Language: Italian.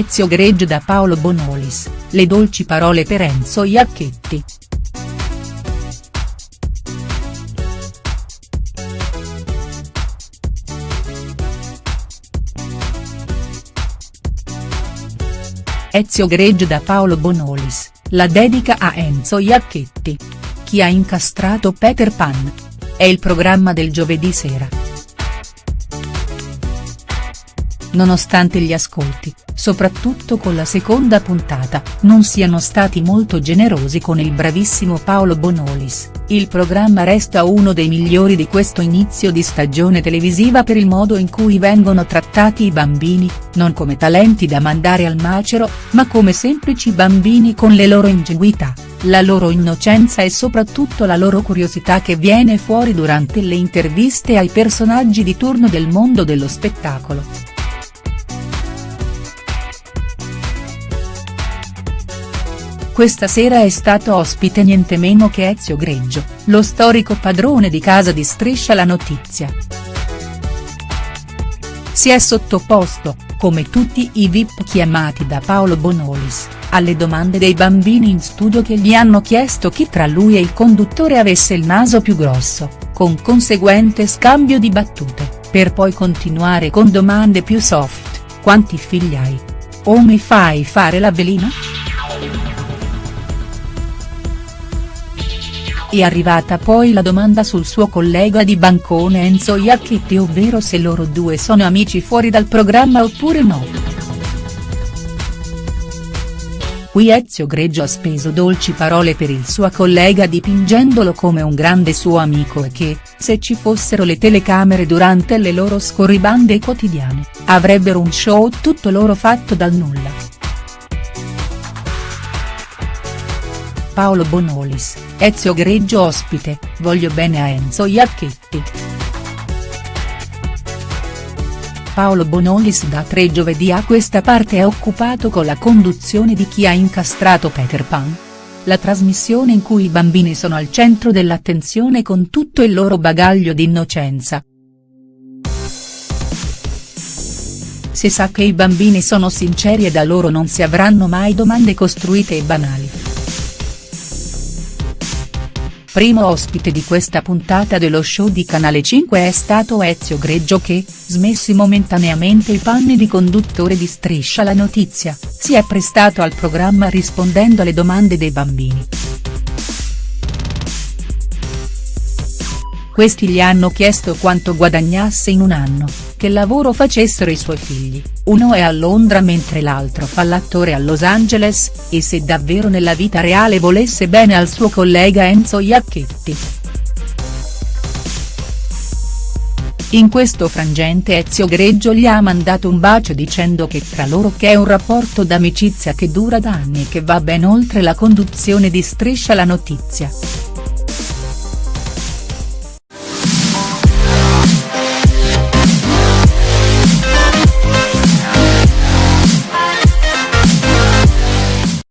Ezio Greggio da Paolo Bonolis, le dolci parole per Enzo Iacchetti. Ezio Greggio da Paolo Bonolis, la dedica a Enzo Iacchetti. Chi ha incastrato Peter Pan? È il programma del giovedì sera. Nonostante gli ascolti, soprattutto con la seconda puntata, non siano stati molto generosi con il bravissimo Paolo Bonolis, il programma resta uno dei migliori di questo inizio di stagione televisiva per il modo in cui vengono trattati i bambini, non come talenti da mandare al macero, ma come semplici bambini con le loro ingenuità, la loro innocenza e soprattutto la loro curiosità che viene fuori durante le interviste ai personaggi di turno del mondo dello spettacolo. Questa sera è stato ospite niente meno che Ezio Greggio, lo storico padrone di casa di Striscia la notizia. Si è sottoposto, come tutti i VIP chiamati da Paolo Bonolis, alle domande dei bambini in studio che gli hanno chiesto chi tra lui e il conduttore avesse il naso più grosso, con conseguente scambio di battute, per poi continuare con domande più soft, quanti figli hai? O mi fai fare la velina?. È arrivata poi la domanda sul suo collega di bancone Enzo Iacchetti ovvero se loro due sono amici fuori dal programma oppure no. Qui Ezio Greggio ha speso dolci parole per il suo collega dipingendolo come un grande suo amico e che, se ci fossero le telecamere durante le loro scorribande quotidiane, avrebbero un show tutto loro fatto dal nulla. Paolo Bonolis, Ezio Greggio ospite, voglio bene a Enzo Iacchetti. Paolo Bonolis da tre giovedì a questa parte è occupato con la conduzione di Chi ha incastrato Peter Pan? La trasmissione in cui i bambini sono al centro dell'attenzione con tutto il loro bagaglio di innocenza. Si sa che i bambini sono sinceri e da loro non si avranno mai domande costruite e banali. Primo ospite di questa puntata dello show di Canale 5 è stato Ezio Greggio che, smessi momentaneamente i panni di conduttore di Striscia la notizia, si è prestato al programma rispondendo alle domande dei bambini. Questi gli hanno chiesto quanto guadagnasse in un anno, che lavoro facessero i suoi figli, uno è a Londra mentre l'altro fa l'attore a Los Angeles, e se davvero nella vita reale volesse bene al suo collega Enzo Iacchetti. In questo frangente Ezio Greggio gli ha mandato un bacio dicendo che tra loro che è un rapporto d'amicizia che dura da anni e che va ben oltre la conduzione di Striscia la notizia.